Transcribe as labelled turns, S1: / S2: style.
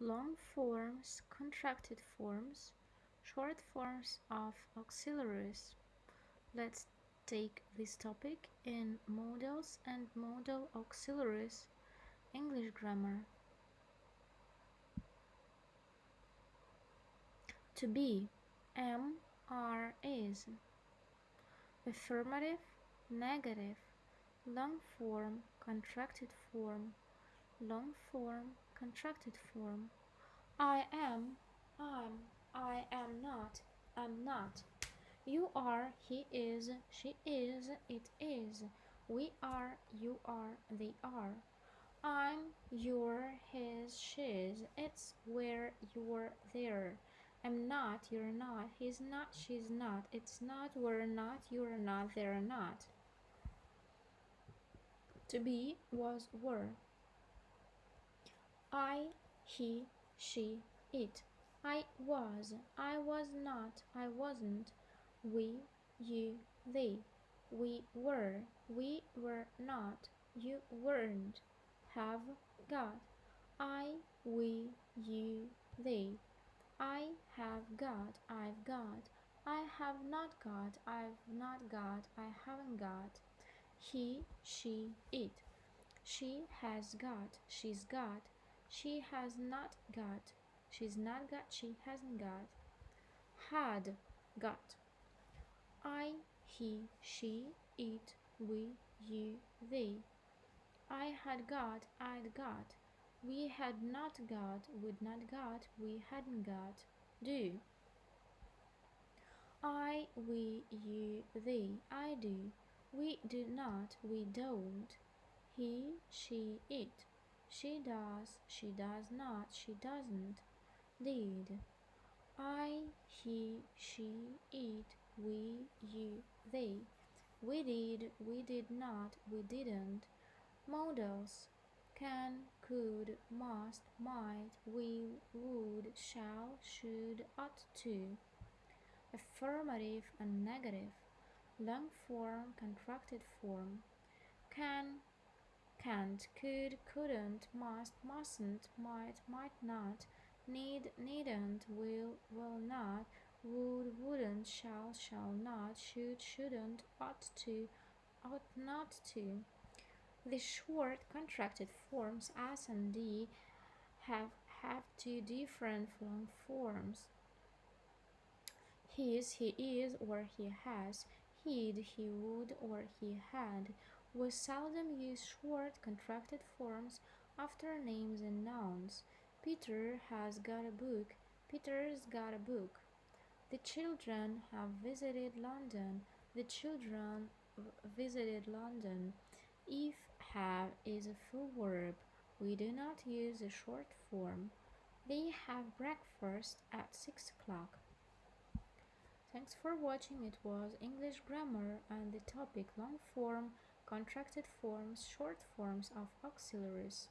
S1: long forms, contracted forms, short forms of auxiliaries. Let's take this topic in modals and modal auxiliaries English grammar. To be, am, are, is. Affirmative, negative, long form, contracted form, long form, contracted form. I am, I'm, I am not, am not. You are, he is, she is, it is. We are, you are, they are. I'm, you're, his, she's, it's, where, you're, they're. I'm not, you're not, he's not, she's not, it's not, we're not, you're not, they're not. To be was were. He, she, it. I was, I was not, I wasn't. We, you, they. We were, we were not, you weren't. Have, got. I, we, you, they. I have got, I've got. I have not got, I've not got, I haven't got. He, she, it. She has got, she's got. She has not got. She's not got. She hasn't got. Had got. I, he, she, it, we, you, they. I had got. I'd got. We had not got. Would not got. We hadn't got. Do. I, we, you, they. I do. We do not. We don't. He, she, it. She does, she does not, she doesn't. Did. I, he, she, it, we, you, they. We did, we did not, we didn't. Modals. Can, could, must, might, will, would, shall, should, ought to. Affirmative and negative. Long form, contracted form. Can, can't, could, couldn't, must, mustn't, might, might not, need, needn't, will, will not, would, wouldn't, shall, shall not, should, shouldn't, ought to, ought not to. The short contracted forms as and d have have two different long forms. His, he is, or he has, he'd, he would, or he had. We seldom use short contracted forms after names and nouns. Peter has got a book. Peter's got a book. The children have visited London. The children visited London. If have is a full verb. We do not use a short form. They have breakfast at 6 o'clock. Thanks for watching. It was English grammar and the topic long form contracted forms, short forms of auxiliaries.